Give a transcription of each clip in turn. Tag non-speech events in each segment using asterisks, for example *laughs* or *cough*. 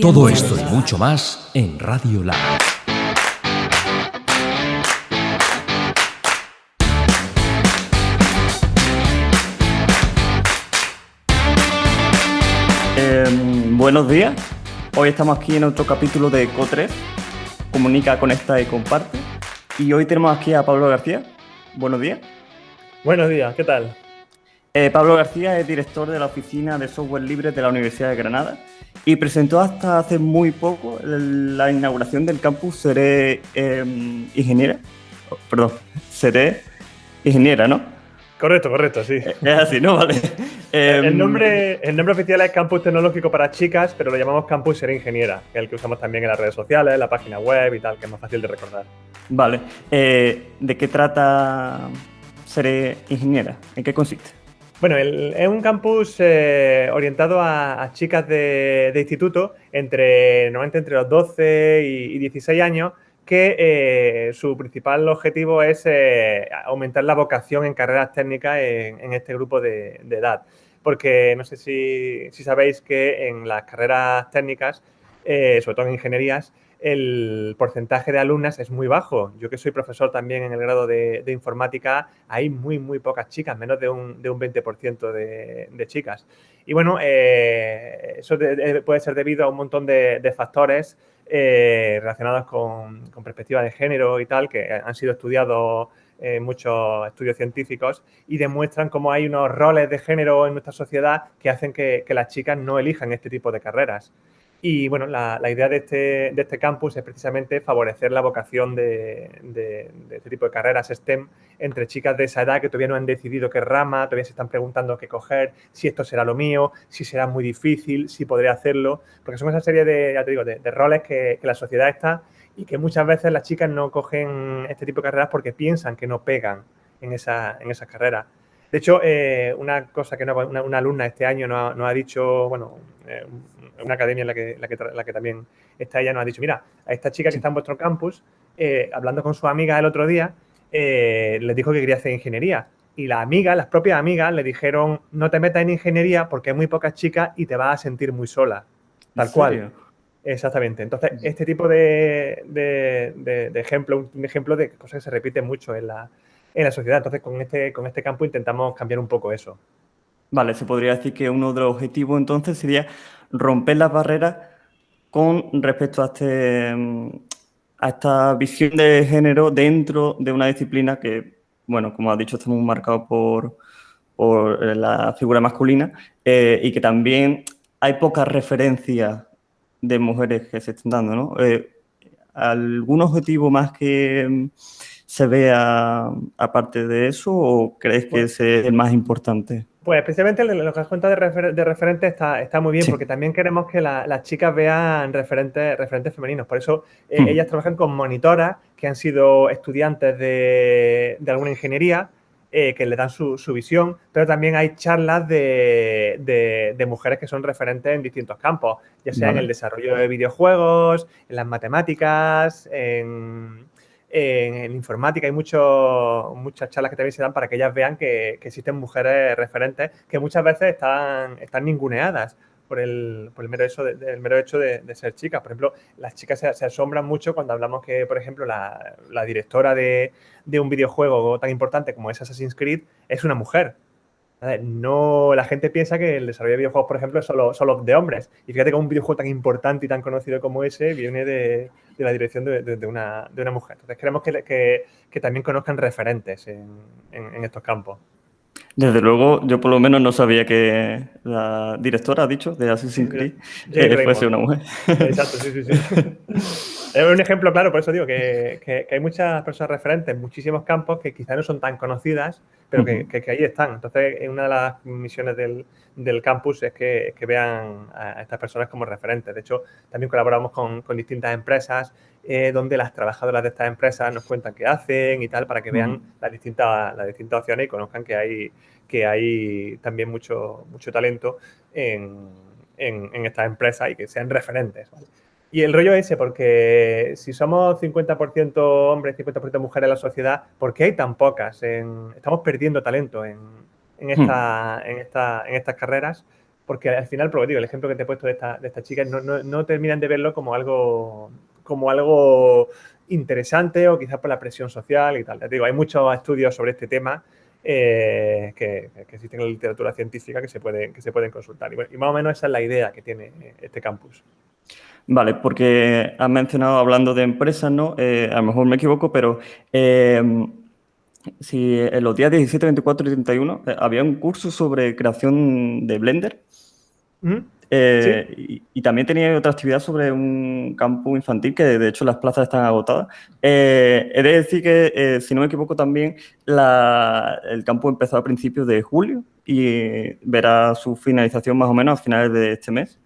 Todo esto y mucho más en Radio Lab. Em, buenos días. Hoy estamos aquí en otro capítulo de Co3. Comunica, conecta y comparte. Y hoy tenemos aquí a Pablo García. Buenos días. Buenos días, ¿qué tal? Eh, Pablo García es director de la Oficina de Software Libre de la Universidad de Granada y presentó hasta hace muy poco la inauguración del campus Seré em, Ingeniera. Oh, perdón, Seré Ingeniera, ¿no? Correcto, correcto, sí. Eh, es así, ¿no? Vale. el, Em, nombre, el nombre oficial es Campus Tecnológico para Chicas, pero lo llamamos Campus Seré Ingeniera, el que usamos también en las redes sociales, en la página web y tal, que es más fácil de recordar. Vale. Eh, ¿De qué trata Seré Ingeniera? ¿En qué consiste? Bueno, el- es un campus eh, orientado a, chicas de, instituto entre, normalmente entre los 12 y, y 16 años, que eh, su principal objetivo es eh, aumentar la vocación en carreras técnicas en, este grupo de, edad. Porque no sé si, sabéis que en las carreras técnicas, sobre todo en ingenierías, el porcentaje de alumnas es muy bajo. Yo que soy profesor también en el grado de, informática, hay muy, muy pocas chicas, menos de un, de un 20% de, chicas. Y bueno, eh, eso de- de- puede ser debido a un montón de, factores eh, relacionados con, con perspectiva de género y tal, que han sido estudiados en muchos estudios científicos y demuestran cómo hay unos roles de género en nuestra sociedad que hacen que las chicas no elijan este tipo de carreras. Y bueno, la, la idea de este, de este campus es precisamente favorecer la vocación de, de- este tipo de carreras STEM entre chicas de esa edad que todavía no han decidido qué rama, todavía se están preguntando qué coger, si esto será lo mío, si será muy difícil, si podré hacerlo, porque son esa serie de, ya te digo, de, de roles que, que la sociedad está y que muchas veces las chicas no cogen este tipo de carreras porque piensan que no pegan en esa, en esas carreras. De hecho, eh, una cosa que no- una, una alumna este año nos ha, nos ha dicho, bueno, eh, una academia en la que, la, que, tra- la que también está ella, nos ha dicho, mira, a esta chica que está en vuestro campus, eh, hablando con su amiga el otro día, les dijo que quería hacer ingeniería. Y las amigas, las propias amigas, le dijeron, no te metas en ingeniería porque hay muy pocas chicas y te vas a sentir muy sola. Tal ¿En cual. serio? Exactamente. Entonces, este tipo de, de, de- de ejemplo, un ejemplo de cosas que se repiten mucho en la, en la sociedad. Entonces, con este, con este campo intentamos cambiar un poco eso. Vale, se podría decir que uno de los objetivos entonces sería romper las barreras con respecto a, este, mm, a esta visión de género dentro de una disciplina que, bueno, como has dicho, está muy marcado por, por eh, la figura masculina eh, y que también hay pocas referencias de mujeres que se están dando, ¿no? Eh, ¿Algún objetivo más que mm, se vea aparte de eso o crees que Bueno. ese es el más importante? Pues especialmente lo que has contado de, refer- de referente está, está muy bien, Sí. porque también queremos que la- las chicas vean referentes, referentes femeninos. Por eso eh, Hmm. ellas trabajan con monitoras que han sido estudiantes de, de alguna ingeniería, eh, que le dan su, su visión, pero también hay charlas de, de- de mujeres que son referentes en distintos campos, ya sea en el desarrollo de videojuegos, en las matemáticas, en, en, en informática. Hay mucho- muchas charlas que también se dan para que ellas vean que, que existen mujeres referentes que muchas veces están, están ninguneadas por el, por el mero hecho, de, del mero hecho de, ser chicas. Por ejemplo, las chicas se, asombran mucho cuando hablamos que, por ejemplo, la, la directora de, de un videojuego tan importante como es Assassin's Creed es una mujer. No, la gente piensa que el desarrollo de videojuegos, por ejemplo, es solo, solo de hombres. Y fíjate que un videojuego tan importante y tan conocido como ese viene de, de la dirección de, de- una, de una mujer. Entonces queremos que, que- que también conozcan referentes en, en- en estos campos. Desde luego, yo por lo menos no sabía que la directora, ha dicho, de Assassin's Creed, eh, fuese una mujer. Exacto, sí, sí, sí. *laughs* Es un ejemplo claro, por eso digo que, que- que hay muchas personas referentes en muchísimos campos que quizás no son tan conocidas, pero que, ahí están. Entonces, una de las misiones del, del campus es que, es que vean a estas personas como referentes. De hecho, también colaboramos con, con distintas empresas eh, donde las trabajadoras de estas empresas nos cuentan qué hacen y tal, para que vean Ujú. las, distintas, las distintas opciones y conozcan que hay, que hay también mucho, mucho talento en, en- en estas empresas y que sean referentes. ¿vale? Y el rollo es ese, porque si somos 50% hombres, 50% mujeres en la sociedad, ¿por qué hay tan pocas? En- estamos perdiendo talento en, en, esta, en, esta, en estas carreras porque al final, digo, el ejemplo que te he puesto de esta, de esta chica, no, no, terminan de verlo como algo, como algo interesante o quizás por la presión social y tal. te digo, hay muchos estudios sobre este tema eh, que, existen en la literatura científica que se pueden, que se pueden consultar. Y, más o menos esa es la idea que tiene este campus. Vale, porque has mencionado hablando de empresas, ¿no? Eh, a lo mejor me equivoco, pero eh, si en los días 17, 24 y 31 había un curso sobre creación de Blender. Eh, y, también tenía otra actividad sobre un campo infantil que de hecho las plazas están agotadas. Eh, he de decir que, eh, si no me equivoco, también el campo empezó a principios de julio y verá su finalización más o menos a finales de este mes.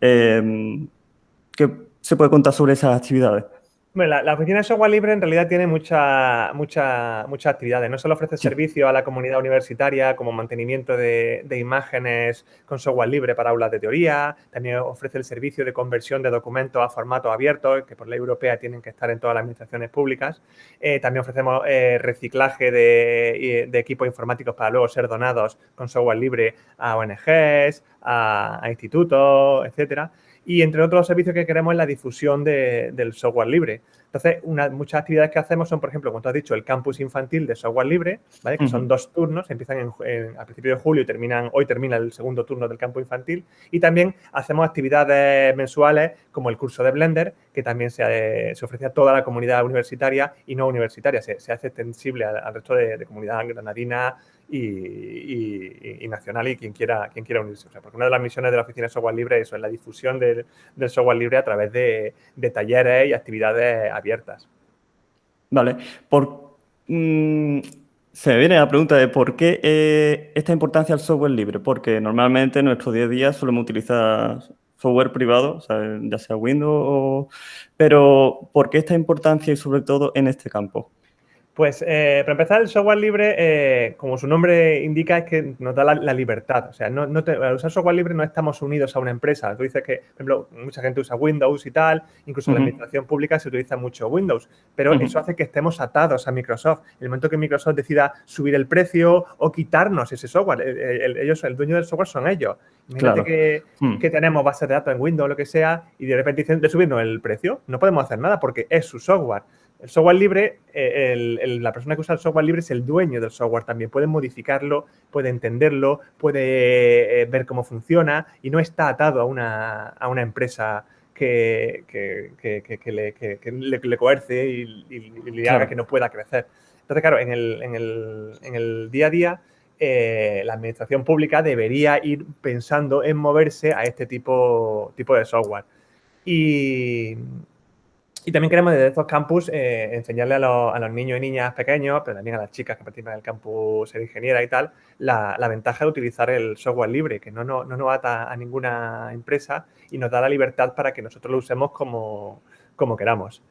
¿Qué se puede contar sobre esas actividades? Bueno, la, oficina de software libre en realidad tiene muchas mucha, muchas actividades. No solo ofrece servicio a la comunidad universitaria como mantenimiento de, imágenes con software libre para aulas de teoría, también ofrece el servicio de conversión de documentos a formato abierto, que por ley europea tienen que estar en todas las administraciones públicas. Eh, también ofrecemos eh, reciclaje de, equipos informáticos para luego ser donados con software libre a ONGs, a, a institutos, etcétera. Y entre otros servicios que queremos es la difusión del software libre. Entonces, una, muchas actividades que hacemos son, por ejemplo, como tú has dicho, el campus infantil de software libre, ¿vale? que son dos turnos, empiezan en, a principios de julio y terminan, hoy termina el segundo turno del campus infantil. Y también hacemos actividades mensuales como el curso de Blender, que también se, se ofrece a toda la comunidad universitaria y no universitaria, se, hace extensible al, resto de, de comunidad granadina, y, nacional y quien quiera, quien quiera unirse. porque una de las misiones de la Oficina de Software Libre es eso, es la difusión del, software libre a través de, talleres y actividades abiertas. Vale. Por, mm, se me viene la pregunta de por qué eh, esta importancia al software libre. Porque normalmente en nuestro día a día solemos utilizar software privado, ya sea Windows. Pero ¿por qué esta importancia y sobre todo en este campo? Pues eh, para empezar, el software libre, eh, como su nombre indica, es que nos da la, libertad. O sea, no, al usar software libre no estamos unidos a una empresa. Tú dices que, por ejemplo, mucha gente usa Windows y tal, incluso en la administración pública se utiliza mucho Windows, pero eso hace que estemos atados a Microsoft. En el momento que Microsoft decida subir el precio o quitarnos ese software, el, ellos, el dueño del software son ellos. Imagínate que, mm. que, tenemos bases de datos en Windows o lo que sea y de repente dicen de subirnos el precio, no podemos hacer nada porque es su software. El software libre, eh, la persona que usa el software libre es el dueño del software también. Puede modificarlo, puede entenderlo, puede eh, ver cómo funciona y no está atado a una, a una empresa que, le, le, coerce y, le haga que no pueda crecer. Entonces, claro, en el, en el, en el día a día, eh, la administración pública debería ir pensando en moverse a este tipo, tipo de software. Y, y también queremos desde estos campus eh, enseñarle a, los niños y niñas pequeños, pero también a las chicas que participan del campus ser ingeniera y tal, la, ventaja de utilizar el software libre, que no, no, nos ata a ninguna empresa y nos da la libertad para que nosotros lo usemos como, como queramos.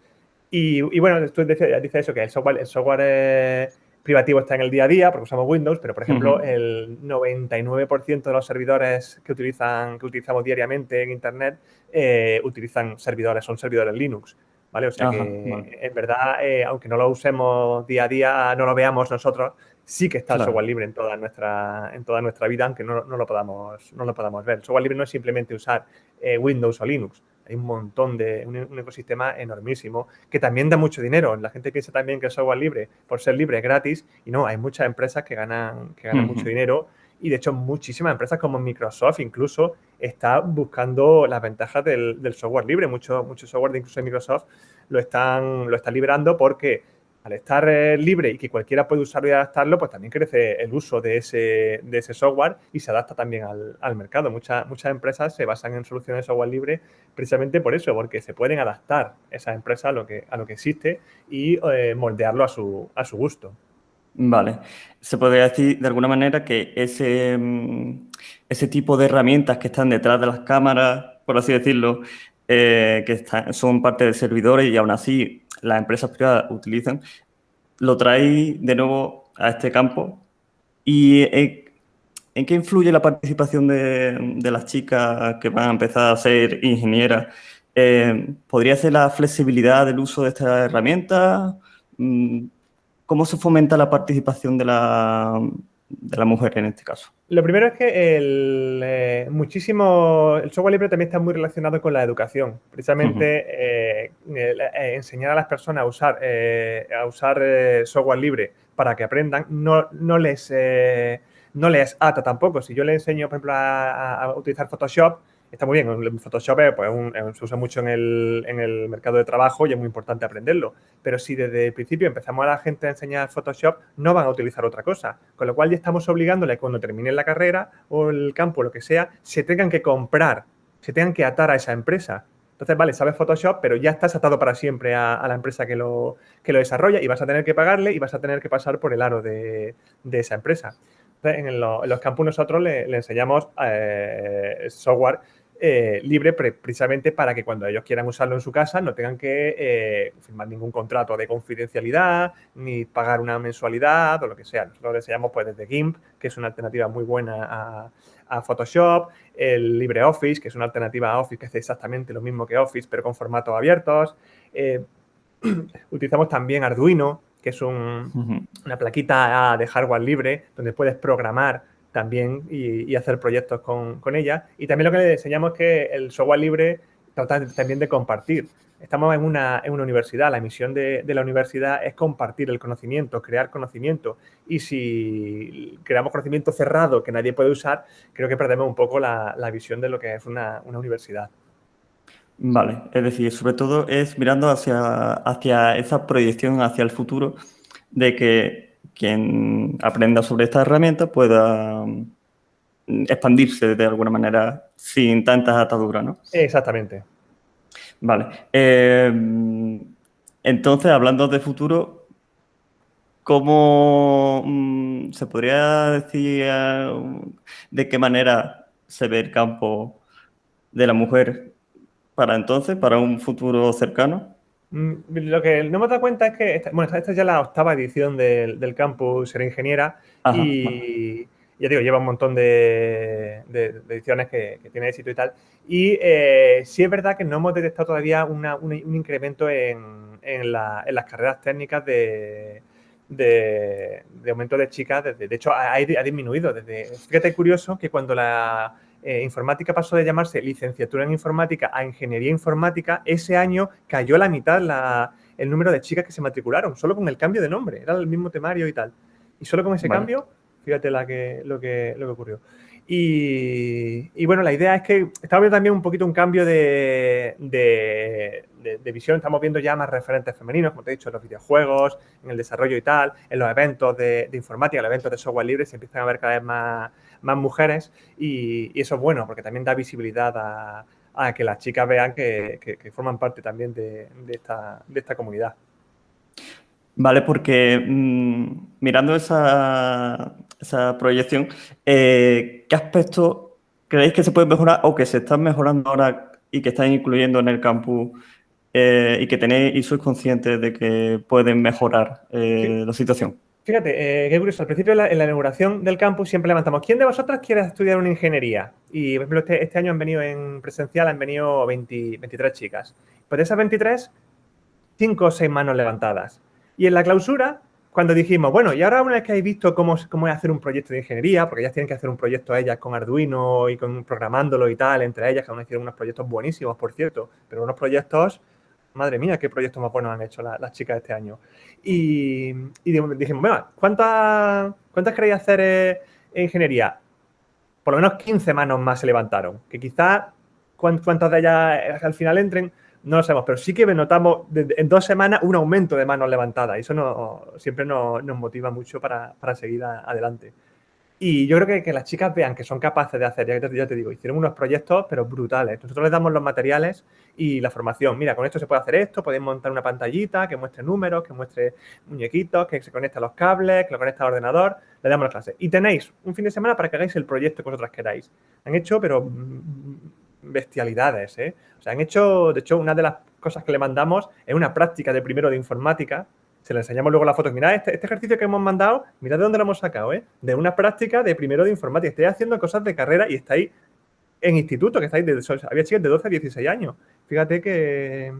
Y, bueno, tú dices dice eso, que el software, el software eh, privativo está en el día a día, porque usamos Windows, pero por ejemplo, el 99% de los servidores que, utilizan, que utilizamos diariamente en Internet eh, utilizan servidores, son servidores Linux. ¿Vale? O sea que, en verdad, eh, aunque no lo usemos día a día, no lo veamos nosotros, sí que está el software libre en toda nuestra, en toda nuestra vida, aunque no, lo podamos, no lo podamos ver. El software libre no es simplemente usar eh, Windows o Linux. Hay un montón de, un, ecosistema enormísimo que también da mucho dinero. La gente piensa también que el software libre, por ser libre, es gratis. Y no, hay muchas empresas que ganan, que ganan mucho dinero y de hecho muchísimas empresas como Microsoft incluso está buscando las ventajas del, software libre. Mucho, mucho software de incluso Microsoft lo están, lo está liberando porque al estar eh, libre y que cualquiera puede usarlo y adaptarlo, pues también crece el uso de ese, de ese software y se adapta también al, mercado. Muchas, muchas empresas se basan en soluciones de software libre precisamente por eso, porque se pueden adaptar esas empresas a lo que, a lo que existe y eh, moldearlo a su, a su gusto. Vale. Se podría decir de alguna manera que ese, mm, ese tipo de herramientas que están detrás de las cámaras, por así decirlo, eh, que son parte de servidores y aún así las empresas privadas utilizan, lo trae de nuevo a este campo. ¿Y en, qué influye la participación de, las chicas que van a empezar a ser ingenieras? Eh, ¿Podría ser la flexibilidad del uso de estas herramientas? ¿Cómo se fomenta la participación de, la mujer en este caso? Lo primero es que el, eh, muchísimo, el software libre también está muy relacionado con la educación. Precisamente eh, eh, enseñar a las personas a usar, a usar software libre para que aprendan no, no, les, no les ata tampoco. Si yo le enseño, por ejemplo, a utilizar Photoshop, está muy bien. Photoshop pues, se usa mucho en el, mercado de trabajo y es muy importante aprenderlo. Pero si desde el principio empezamos a la gente a enseñar Photoshop, no van a utilizar otra cosa. Con lo cual ya estamos obligándole cuando terminen la carrera o el campo, lo que sea, se tengan que comprar, se tengan que atar a esa empresa. Entonces, vale, sabes Photoshop, pero ya estás atado para siempre a, la empresa que lo, lo desarrolla y vas a tener que pagarle y vas a tener que pasar por el aro de, esa empresa. en, los campus nosotros le, enseñamos eh, software eh, libre precisamente para que cuando ellos quieran usarlo en su casa no tengan que eh, firmar ningún contrato de confidencialidad ni pagar una mensualidad o lo que sea. Nosotros lo enseñamos pues desde GIMP, que es una alternativa muy buena a, Photoshop, el LibreOffice, que es una alternativa a Office que hace exactamente lo mismo que Office, pero con formatos abiertos. Eh, *clears throat* utilizamos también Arduino, que es una plaquita de hardware libre donde puedes programar también y, hacer proyectos con, ella. Y también lo que le enseñamos es que el software libre trata también de compartir. Estamos en una, en una universidad, la misión de, la universidad es compartir el conocimiento, crear conocimiento. Y si creamos conocimiento cerrado que nadie puede usar, creo que perdemos un poco la, visión de lo que es una, universidad. Vale, es decir, sobre todo es mirando hacia, hacia esa proyección hacia el futuro de que quien aprenda sobre esta herramienta pueda mm, expandirse de alguna manera sin tantas ataduras, ¿no? Exactamente. Vale. Eh, entonces, hablando de futuro, ¿cómo mm, se podría decir eh, de qué manera se ve el campo de la mujer para entonces, para un futuro cercano? Mm, lo que no me he dado cuenta es que, esta, bueno, esta es ya la octava edición del, del campus Ser Ingeniera y ya digo, lleva un montón de, ediciones que, tiene éxito y tal. Y eh, sí es verdad que no hemos detectado todavía un, incremento en, las carreras técnicas de, aumento de chicas. De, hecho, ha, ha disminuido. Desde, fíjate, curioso que cuando la eh, informática pasó de llamarse licenciatura en informática a ingeniería informática, ese año cayó la mitad el número de chicas que se matricularon, solo con el cambio de nombre, era el mismo temario y tal. Y solo con ese cambio, fíjate la que, lo, que, lo que ocurrió. Y, bueno, la idea es que estamos viendo también un poquito un cambio de, visión. Estamos viendo ya más referentes femeninos, como te he dicho, en los videojuegos, en el desarrollo y tal, en los eventos de, informática, en los eventos de software libre, se empiezan a ver cada vez más, más mujeres y, eso es bueno porque también da visibilidad a, que las chicas vean que, forman parte también de, esta, comunidad. Vale, porque mm, mirando esa, proyección, eh, ¿qué aspectos creéis que se pueden mejorar o que se están mejorando ahora y que están incluyendo en el campus eh, y que tenéis y sois conscientes de que pueden mejorar eh, la situación? Fíjate, eh, qué curioso. Al principio, en la, inauguración del campus, siempre levantamos. ¿Quién de vosotras quiere estudiar una ingeniería? Y, por ejemplo, este, este año han venido en presencial, han venido 23 chicas. Pues de esas 23, 5 o 6 manos levantadas. Y en la clausura, cuando dijimos, bueno, y ahora una vez que habéis visto cómo, cómo es hacer un proyecto de ingeniería, porque ellas tienen que hacer un proyecto ellas con Arduino y con programándolo y tal, entre ellas, que aún hicieron unos proyectos buenísimos, por cierto, pero unos proyectos madre mía, qué proyectos más buenos han hecho las chicas este año. Y, dijimos, bueno, ¿cuántas, ¿cuántas queréis hacer eh, en ingeniería? Por lo menos 15 manos más se levantaron, que quizás cuántas de ellas eh, al final entren, no lo sabemos, pero sí que notamos en dos semanas un aumento de manos levantadas y eso no, siempre nos, motiva mucho para, seguir adelante. Y yo creo que, las chicas vean que son capaces de hacer, ya te, ya te digo, hicieron unos proyectos, pero brutales. Nosotros les damos los materiales y la formación. Mira, con esto se puede hacer esto, podéis montar una pantallita que muestre números, que muestre muñequitos, que se conecte a los cables, que lo conecte al ordenador. Le damos la clase. Y tenéis un fin de semana para que hagáis el proyecto que vosotras queráis. Han hecho, pero bestialidades, ¿eh? O sea, han hecho, de hecho, una de las cosas que le mandamos es una práctica de primero de informática se le enseñamos luego las fotos. Mirad, este, este, ejercicio que hemos mandado, mirad de dónde lo hemos sacado, ¿eh? De una práctica de primero de informática. Estáis haciendo cosas de carrera y estáis en instituto, que estáis de, había chicas de 12 a 16 años. Fíjate que...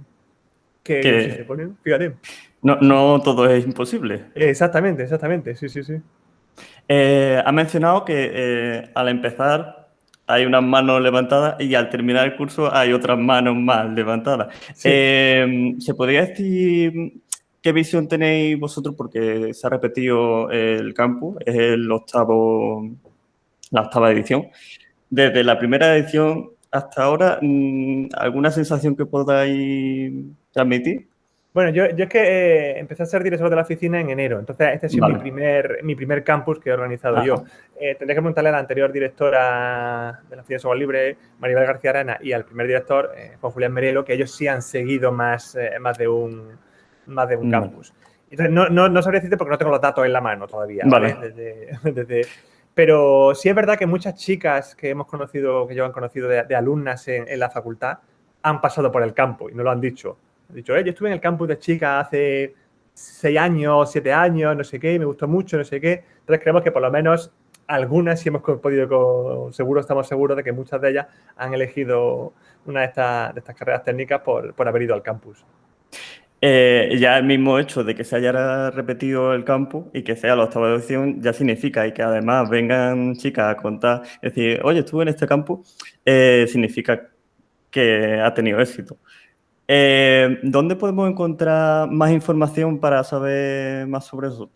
que, se ponen, fíjate. No, no todo es imposible. Exactamente, exactamente, sí, sí, sí. Eh, ha mencionado que eh, al empezar hay unas manos levantadas y al terminar el curso hay otras manos más levantadas. Eh, ¿Se podría decir qué visión tenéis vosotros? Porque se ha repetido el campus, es el octavo, la octava edición. Desde la primera edición hasta ahora, mm, ¿alguna sensación que podáis transmitir? Bueno, yo, yo es que eh, empecé a ser director de la oficina en enero, entonces este ha sido mi, primer, mi primer campus que he organizado yo. Eh, tendré que preguntarle a la anterior directora de la oficina de software libre, Maribel García Arana, y al primer director, eh, Juan Julián Merelo, que ellos sí han seguido más, eh, más de un, más de un campus. Entonces, no, no, no sabría decirte porque no tengo los datos en la mano todavía. Vale. *laughs* Desde, pero sí es verdad que muchas chicas que hemos conocido, que yo han conocido de, alumnas en, en la facultad, han pasado por el campo y no lo han dicho. Dicho, eh, yo estuve en el campus de chicas hace seis años, siete años, no sé qué, me gustó mucho, no sé qué. Entonces creemos que por lo menos algunas sí hemos podido, seguro estamos seguros de que muchas de ellas han elegido una de estas, de estas carreras técnicas por, por, haber ido al campus. Eh, ya el mismo hecho de que se haya repetido el campus y que sea la octava edición ya significa y que además vengan chicas a contar, es decir, oye, estuve en este campus, eh, significa que ha tenido éxito. Eh, ¿Dónde podemos encontrar más información para saber más sobre eso?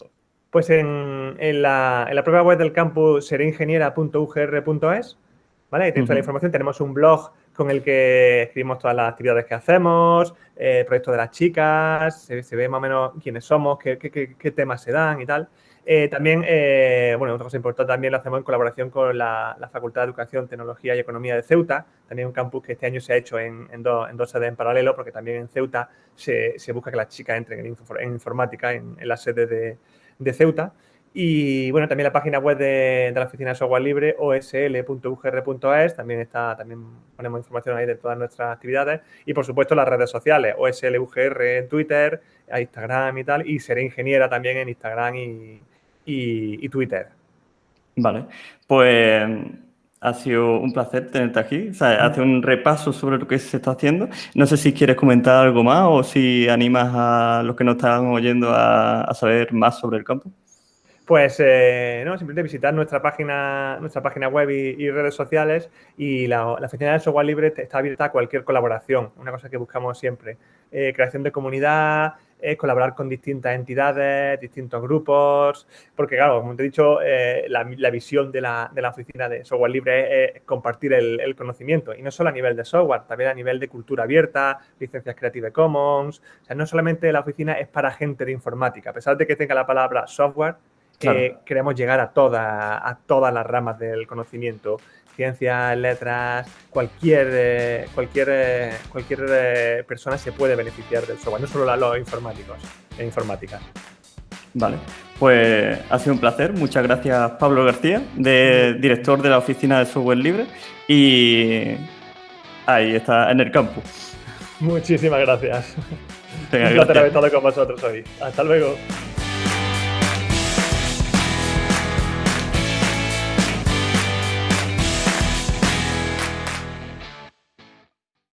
Pues en, en, la, en la, propia web del campus seringeniera.ugr.es, ¿vale? Ahí tenéis uh -huh. toda la información. Tenemos un blog con el que escribimos todas las actividades que hacemos, eh, proyectos de las chicas, se, ve más o menos quiénes somos, qué, qué, temas se dan y tal. Eh, también, eh, bueno, otra cosa importante también lo hacemos en colaboración con la, Facultad de Educación, Tecnología y Economía de Ceuta, también un campus que este año se ha hecho en, en, do, en dos sedes en paralelo, porque también en Ceuta se, busca que las chicas entren en, en informática en, la sede de, de, Ceuta. Y bueno, también la página web de, de la Oficina de Software Libre, osl.ugr.es, también está, también ponemos información ahí de todas nuestras actividades. Y por supuesto las redes sociales, OSLUGR en Twitter, Instagram y tal, y Seré Ingeniera también en Instagram y, y, Twitter. Vale, pues ha sido un placer tenerte aquí. O sea, hace un repaso sobre lo que se está haciendo. No sé si quieres comentar algo más o si animas a los que nos están oyendo a, a saber más sobre el campo. Pues eh, no, simplemente visitar nuestra página, nuestra página web y, redes sociales y la, la, oficina de software libre está abierta a cualquier colaboración, una cosa que buscamos siempre. Eh, creación de comunidad, eh, colaborar con distintas entidades, distintos grupos, porque claro, como te he dicho, eh, la, la, visión de la, de la, oficina de software libre es compartir el, el, conocimiento, y no solo a nivel de software, también a nivel de cultura abierta, licencias Creative Commons, o sea, no solamente la oficina es para gente de informática, a pesar de que tenga la palabra software, Claro. Eh, queremos llegar a, toda, a todas las ramas del conocimiento, ciencias, letras, cualquier, eh, cualquier, eh, cualquier eh, persona se puede beneficiar del software, no solo los informáticos e informática. Vale, pues ha sido un placer. Muchas gracias, Pablo García, de, director de la Oficina de Software Libre. Y ahí está, en el campus. Muchísimas gracias. Venga, un placer haber estado con vosotros hoy. Hasta luego.